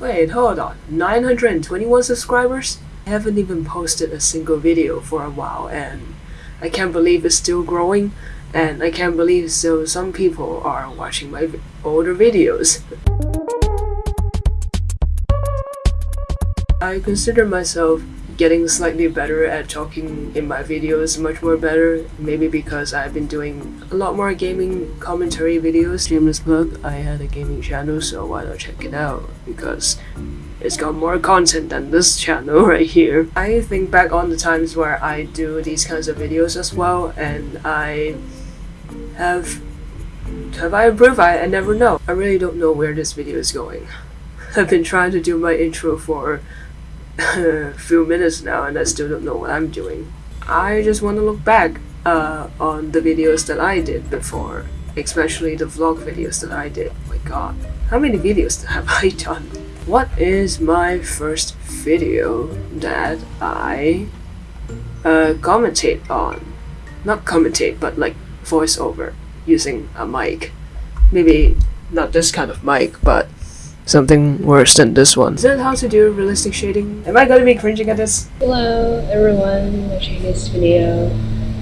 Wait, hold on. 921 subscribers? I haven't even posted a single video for a while and I can't believe it's still growing and I can't believe still some people are watching my older videos. I consider myself getting slightly better at talking in my videos, much more better. Maybe because I've been doing a lot more gaming commentary videos. Shameless plug, I had a gaming channel, so why not check it out? Because it's got more content than this channel right here. I think back on the times where I do these kinds of videos as well, and I have have I improved? I, I never know. I really don't know where this video is going. I've been trying to do my intro for few minutes now and I still don't know what I'm doing. I just want to look back uh, on the videos that I did before, especially the vlog videos that I did. Oh my god, how many videos have I done? What is my first video that I uh, commentate on? Not commentate, but like voiceover using a mic. Maybe not this kind of mic, but something worse than this one. Is that how to do realistic shading? Am I gonna be cringing at this? Hello everyone watching this video.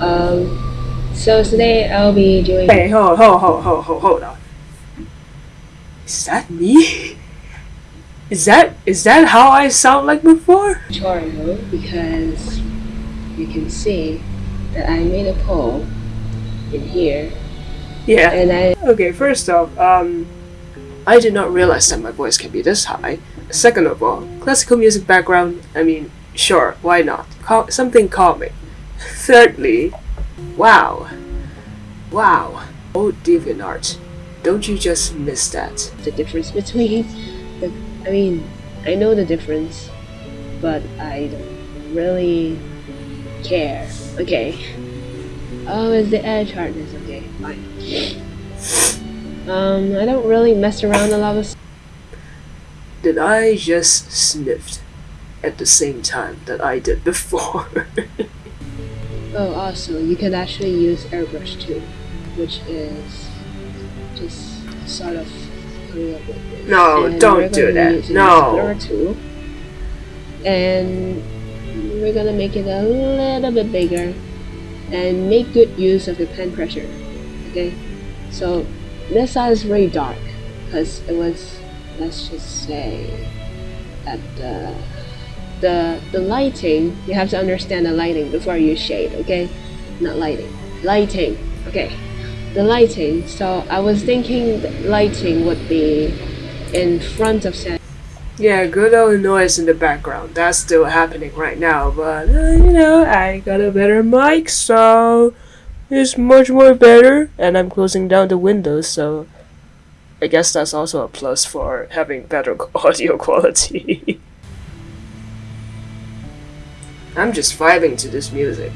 Um, so today I'll be doing Wait, hold, hold, hold, hold, hold, hold on. Is that me? Is that is that how I sound like before? a tutorial because you can see that I made a poll in here Yeah. and I Okay, first off, um, I did not realize that my voice can be this high. Second of all, classical music background, I mean, sure, why not? Cal- something calming. Thirdly, wow. Wow. Oh, DeviantArt, don't you just miss that? the difference between the I mean I know the difference but I don't really care. Okay. Oh, is the edge hardness okay? Fine. Um, I don't really mess around a lot with Did I just sniffed at the same time that I did before? Oh, also, you can actually use airbrush too, which is just sort of coming up with this. No, And don't do that. No. Tool, and we're gonna make it a little bit bigger, and make good use of the pen pressure. Okay, so this side is very dark because it was, let's just say, that the the the lighting you have to understand the lighting before you shade okay not lighting lighting okay the lighting so i was thinking lighting would be in front of sand Yeah, good old noise in the background. That's still happening right now, but uh, you know, I got a better mic, so it's much more better. And I'm closing down the windows, so I guess that's also a plus for having better audio quality. I'm just vibing to this music.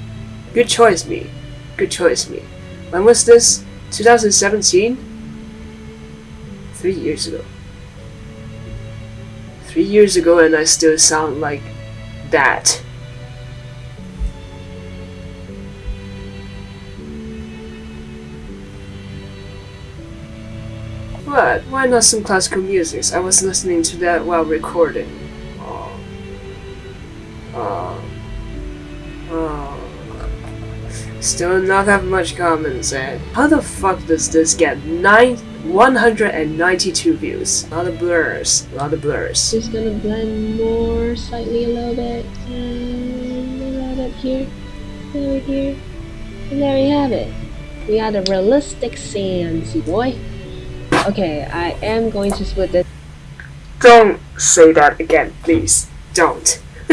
Good choice, me. Good choice, me. When was this? 2017? Three years ago three years ago and I still sound like that. What? Why not some classical music? I was listening to that while recording. Oh. Oh. Oh. Still not have much comments, eh? How the fuck does this get nine 192 views? A lot of blurs. A lot of blurs. just gonna blend more slightly a little bit and a little bit here over here and there we have it we got a realistic see boy okay i am going to split this Don't say that again, please. Don't.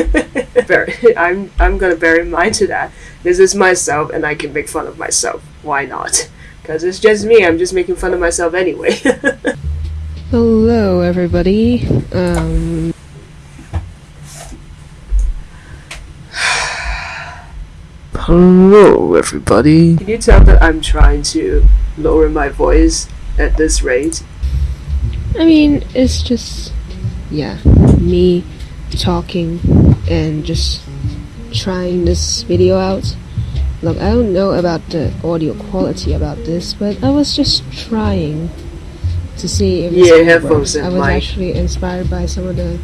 I'm I'm gonna bear in mind to that. This is myself, and I can make fun of myself. Why not? Because it's just me. I'm just making fun of myself anyway. hello everybody um Hello, everybody. Can you tell that I'm trying to lower my voice at this rate? I mean, it's just, yeah, me talking and just trying this video out. Look, I don't know about the audio quality about this, but I was just trying to see if Yeah, it headphones. I was mic. actually inspired by some of the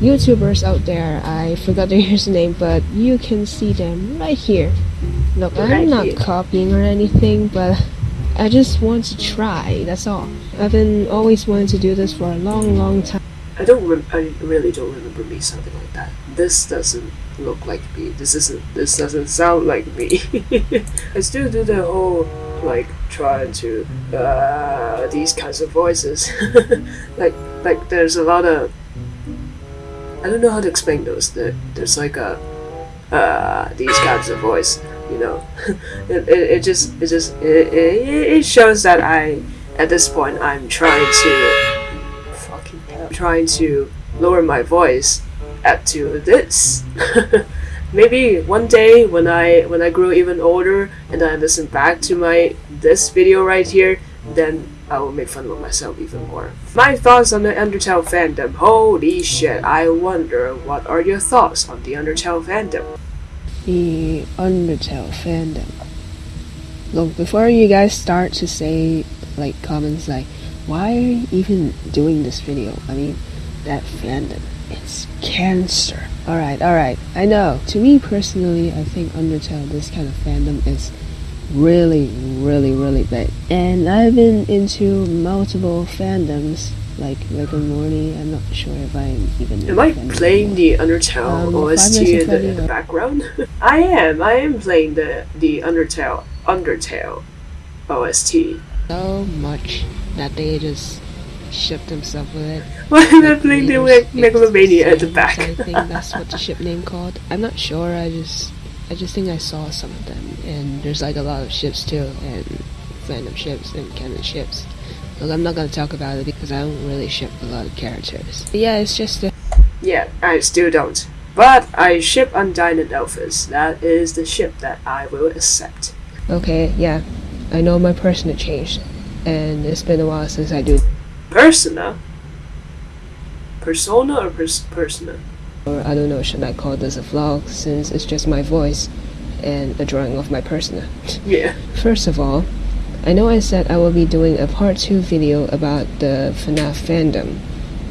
YouTubers out there. I forgot their username, but you can see them right here. Look, Right I'm not here. copying or anything, but I just want to try. That's all. I've been always wanting to do this for a long, long time. I don't I really don't remember me something like that. This doesn't look like me. This isn't this doesn't sound like me. I still do the whole like trying to uh these kinds of voices. like like there's a lot of I don't know how to explain those. There, there's like a uh these kinds of voice, you know. it, it, it just it just it, it, it shows that I at this point I'm trying to fucking hell, trying to lower my voice up to this. Maybe one day when I when I grow even older and I listen back to my this video right here, then I will make fun of myself even more. My thoughts on the Undertale fandom. Holy shit! I wonder what are your thoughts on the Undertale fandom? The Undertale fandom. Look, before you guys start to say like comments like, why are you even doing this video? I mean, that fandom, it's cancer. Alright, alright, I know. To me personally, I think Undertale, this kind of fandom is really, really, really big. And I've been into multiple fandoms, like Rick and Morty. I'm not sure if I'm even. Am I a fan of playing the Undertale Um, OST Five Nights at in the, in the background? I am. I am playing the the Undertale Undertale OST. so much that they just ship themselves with it. Why am I playing the Megalovania at the back? I think that's what the ship name called. I'm not sure. I just, I just think I saw some of them, and there's like a lot of ships too, and fandom ships and canon ships. Look, I'm not gonna talk about it because I don't really ship a lot of characters. But yeah, it's just a yeah, I still don't. But I ship Undyne and Alphys. That is the ship that I will accept. okay. Yeah, I know my persona changed, and it's been a while since I do. Persona? Persona or pers- Persona? Or I don't know, should I call this a vlog since it's just my voice and a drawing of my persona. Yeah. First of all, I know I said I will be doing a part 2 video about the FNAF fandom,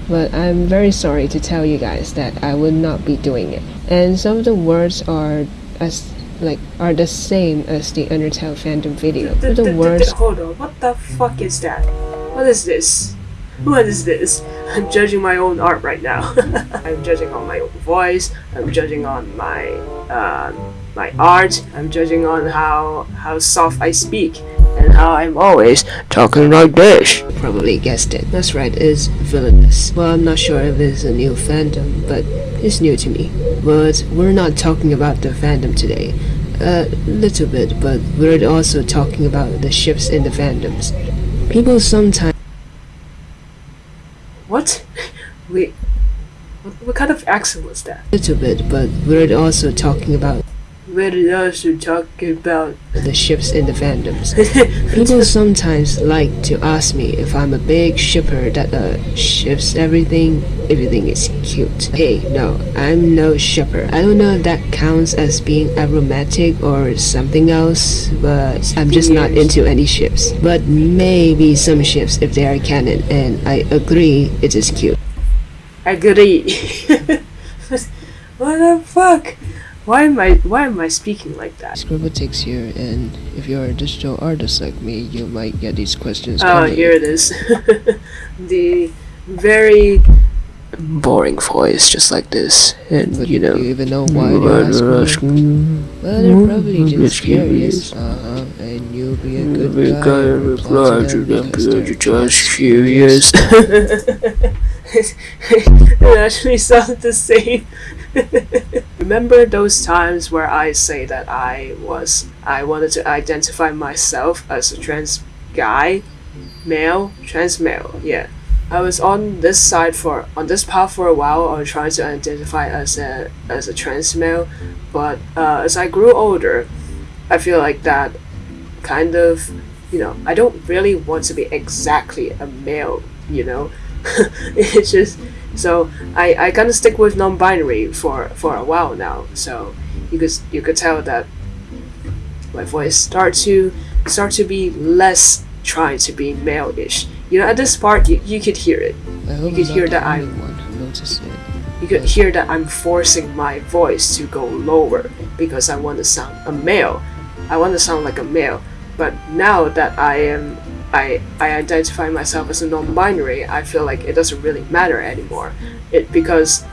but I'm very sorry to tell you guys that I will not be doing it. And some of the words are as like are the same as the Undertale fandom video. Th- The th- th- words hold on, what the fuck is that? What is this? What is this? I'm judging my own art right now. I'm judging on my own voice. I'm judging on my uh, my art. I'm judging on how how soft I speak how I'm always talking like this. Probably guessed it. That's right, it's villainous. Well, I'm not sure if it's a new fandom, but it's new to me. But we're not talking about the fandom today. A little bit, but we're also talking about the ships in the fandoms. People sometimes. What? Wait. What, what kind of accent was that? A Little bit, but we're also talking about. We're also talking about the ships in the fandoms. People sometimes like to ask me if I'm a big shipper that uh, ships everything. Everything is cute. Hey, no, I'm no shipper. I don't know if that counts as being aromatic or something else, but I'm just not into any ships. But maybe some ships if they are canon, and I agree it is cute. Agree. what the fuck? Why am I why am I speaking like that? Scribbleticks here, and if you're a digital artist like me, you might get these questions Oh, coming. here it is. the very boring voice, just like this, and But you know. do you even know why they're asking? Well, they're probably just curious. Uh-huh, and you'll be a good guy. and reply to them because you're just curious. it actually sounds the same. Remember those times where I say that I was I wanted to identify myself as a trans guy, male, trans male. Yeah. I was on this side for on this path for a while. I was trying to identify as a as a trans male, but uh, as I grew older, I feel like that kind of you know I don't really want to be exactly a male. You know, it's just so I I kind of stick with non-binary for for a while now. So you could you could tell that my voice start to start to be less trying to be male-ish You know, at this part, you, you could hear it. You could hear that I- only one who noticed it. You could hear that I'm forcing my voice to go lower because I want to sound a male. I want to sound like a male. But now that I am, I I identify myself as a non-binary, I feel like it doesn't really matter anymore. It because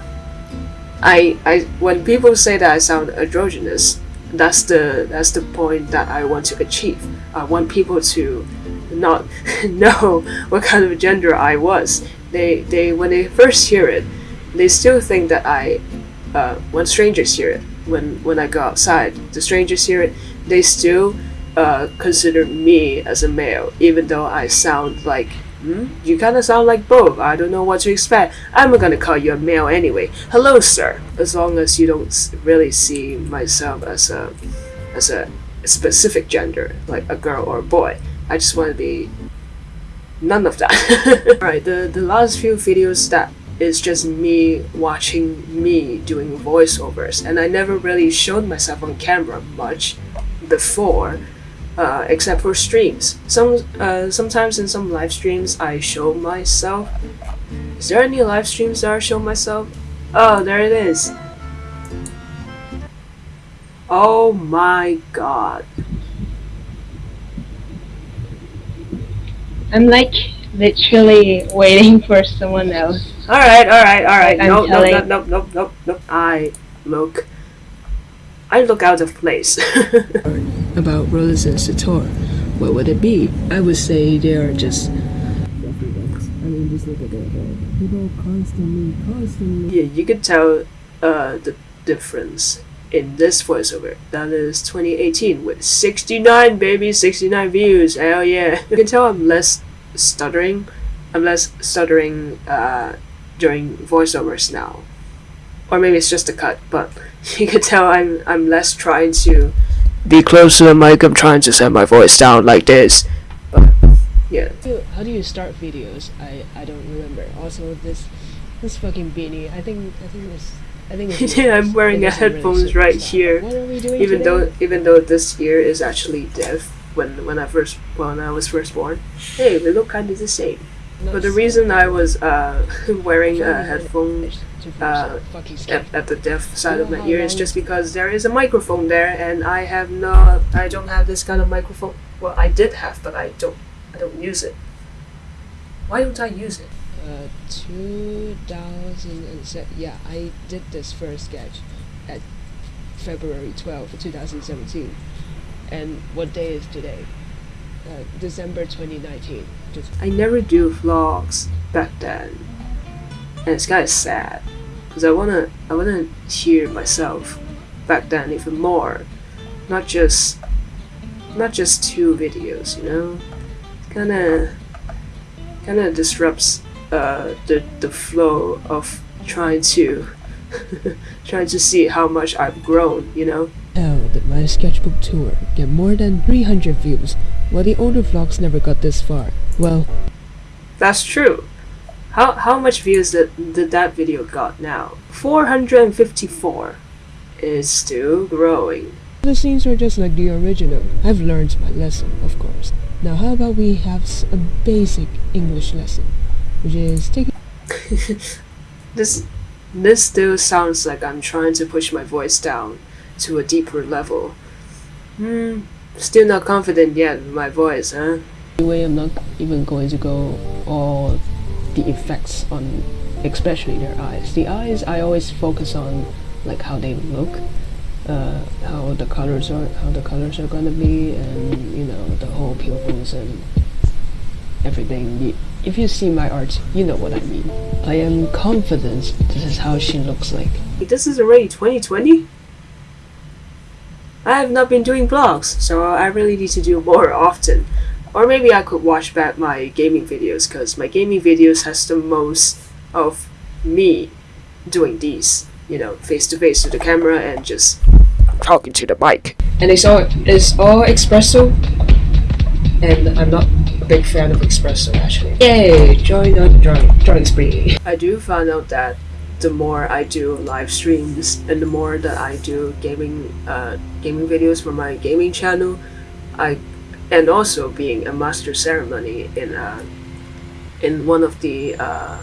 I I when people say that I sound androgynous, that's the that's the point that I want to achieve. I want people to not know what kind of gender I was. They they when they first hear it, they still think that I uh, when strangers hear it when when I go outside, the strangers hear it, they still uh, consider me as a male, even though I sound like hmm? you kind of sound like both. I don't know what to expect. I'm gonna call you a male anyway. Hello, sir. As long as you don't really see myself as a as a specific gender, like a girl or a boy. I just want to be none of that. Alright, the the last few videos that is just me watching me doing voiceovers, and I never really showed myself on camera much before, uh, except for streams. Some uh, sometimes in some live streams I show myself. Is there any live streams that I show myself? Oh, there it is. Oh my god. I'm like literally waiting for someone else. Alright, alright, alright. I'm No, no, no, telling- no, no, no, no. I look. I look out of place. About Rollers and Sator, what would it be? I would say they are just. I mean, just look at. People constantly, constantly. yeah, you could tell uh, the difference in this voiceover. That is 2018 with 69, baby, 69 views. Hell yeah. You can tell I'm less stuttering. I'm less stuttering uh, during voiceovers now. Or maybe it's just a cut, but you can tell I'm I'm less trying to be close to the mic. I'm trying to set my voice down like this. But yeah. How do- How do you start videos? I I don't remember. Also, this this fucking beanie. I think I think this. I think it's Yeah, I'm wearing a doesn't really headphones right here, What are we doing even today? though even though this ear is actually deaf when when I first when I was first born. Hey, we look kind of the same. No, But the reason I was uh, wearing Show me a how headphone it's to uh, yourself. Fucking skip. at, at the deaf side of my ear is just because there is a microphone there, and I have no, I don't have this kind of microphone. Well, I did have, but I don't, I don't use it. Why don't I use it? Uh, 2007. Yeah, I did this first sketch at February 12, 2017. And what day is today? Uh, December 2019. Just I never do vlogs back then, and it's kind of sad because I wanna I wanna hear myself back then even more, not just not just two videos, you know. Kind of kind of disrupts uh, the the flow of trying to trying to see how much I've grown, you know. Did my sketchbook tour get more than 300 views, while the older vlogs never got this far? Well, That's true. How how much views did, did that video got now? 454. is still growing. the scenes are just like the original. I've learned my lesson, of course. Now, how about we have a basic English lesson, which is taking This this still sounds like I'm trying to push my voice down to a deeper level. Hmm, still not confident yet with my voice, huh? Anyway, I'm not even going to go all the effects on, especially their eyes. The eyes, I always focus on like how they look, uh, how the colors are, how the colors are gonna be, and you know the whole pupils and everything. If you see my art, you know what I mean. I am confident this is how she looks like. This is already 2020? I have not been doing vlogs, so I really need to do more often. Or maybe I could watch back my gaming videos, because my gaming videos has the most of me doing these, you know, face to face to the camera and just talking to the mic. And it's all, it's all espresso, and I'm not a big fan of espresso actually. Yay! Join on drawing, drawing spree. I do find out that the more I do live streams and the more that I do gaming uh, gaming videos for my gaming channel, I and also being a master ceremony in a in one of the uh,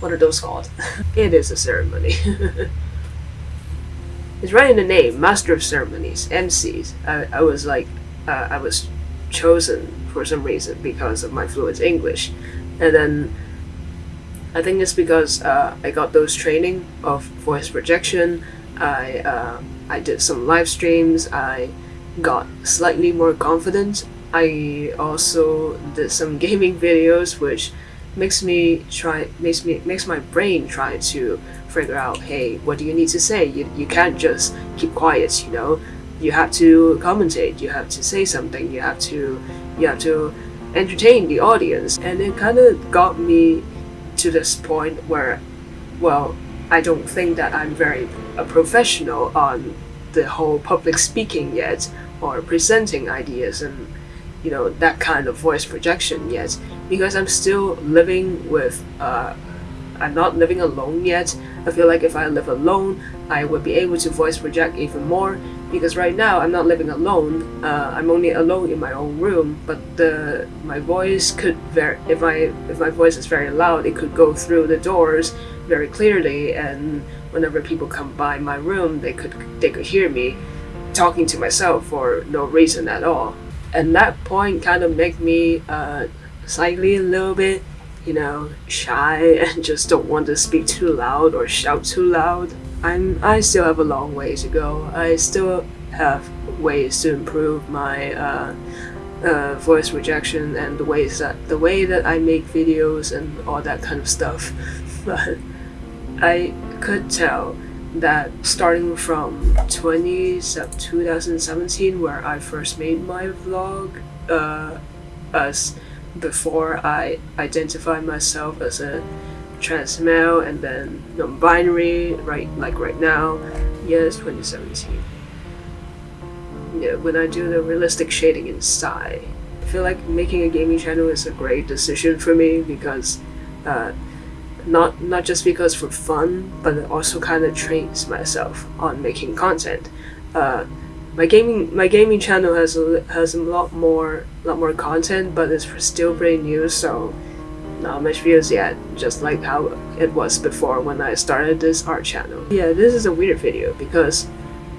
what are those called? it is a ceremony. it's right in the name, Master of Ceremonies, MCs. I, I was like, uh, I was chosen for some reason because of my fluent English, and then I think it's because uh, I got those training of voice projection. I uh, I did some live streams. I got slightly more confident. I also did some gaming videos, which makes me try makes me makes my brain try to figure out hey what do you need to say? You, you can't just keep quiet you know? You have to commentate you have to say something you have to you have to entertain the audience. And it kind of got me to this point where well i don't think that i'm very a professional on the whole public speaking yet or presenting ideas and you know that kind of voice projection yet because I'm still living with uh, I'm not living alone yet. I feel like if I live alone I would be able to voice project even more because right now I'm not living alone. Uh, I'm only alone in my own room but the my voice could very if I if my voice is very loud it could go through the doors very clearly and whenever people come by my room they could they could hear me talking to myself for no reason at all. And that point kind of make me uh, slightly a little bit you know shy and just don't want to speak too loud or shout too loud. I'm i still have a long way to go. I still have ways to improve my uh, uh, voice rejection and the ways that the way that i make videos and all that kind of stuff i could tell that starting from 20, 2017 where I first made my vlog uh, as before I identified myself as a trans male and then non-binary right like right now yes 2017 yeah when I do the realistic shading inside I feel like making a gaming channel is a great decision for me because uh, not not just because for fun, but it also kind of trains myself on making content. Uh, my gaming my gaming channel has a, has a lot more lot more content, but it's still pretty new, so not much views yet. Just like how it was before when I started this art channel. Yeah, this is a weird video because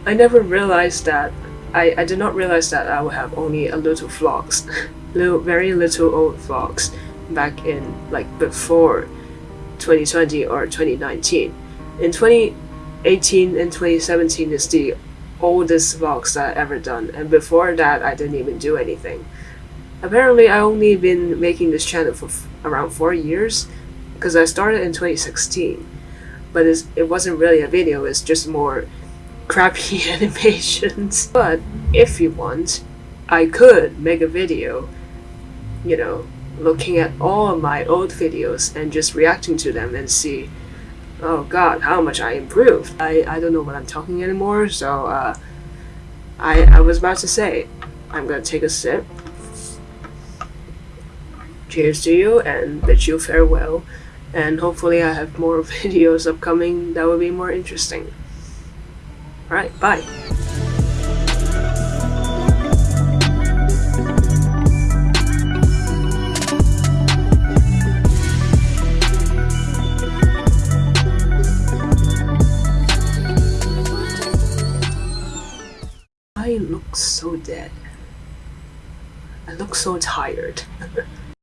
I never realized that I, I did not realize that I would have only a little vlogs, little very little old vlogs back in like before 2020 or 2019. In 2018 and 2017 is the oldest vlogs that I ever done and before that I didn't even do anything. Apparently I only been making this channel for around 4 years because I started in 2016 but it wasn't really a video, it's just more crappy animations. But if you want, I could make a video, you know, looking at all my old videos and just reacting to them and see oh god how much I improved. I, I don't know what I'm talking anymore so uh, I, I was about to say I'm gonna take a sip. Cheers to you and bid you farewell. And hopefully I have more videos upcoming that will be more interesting. Alright bye I look so tired.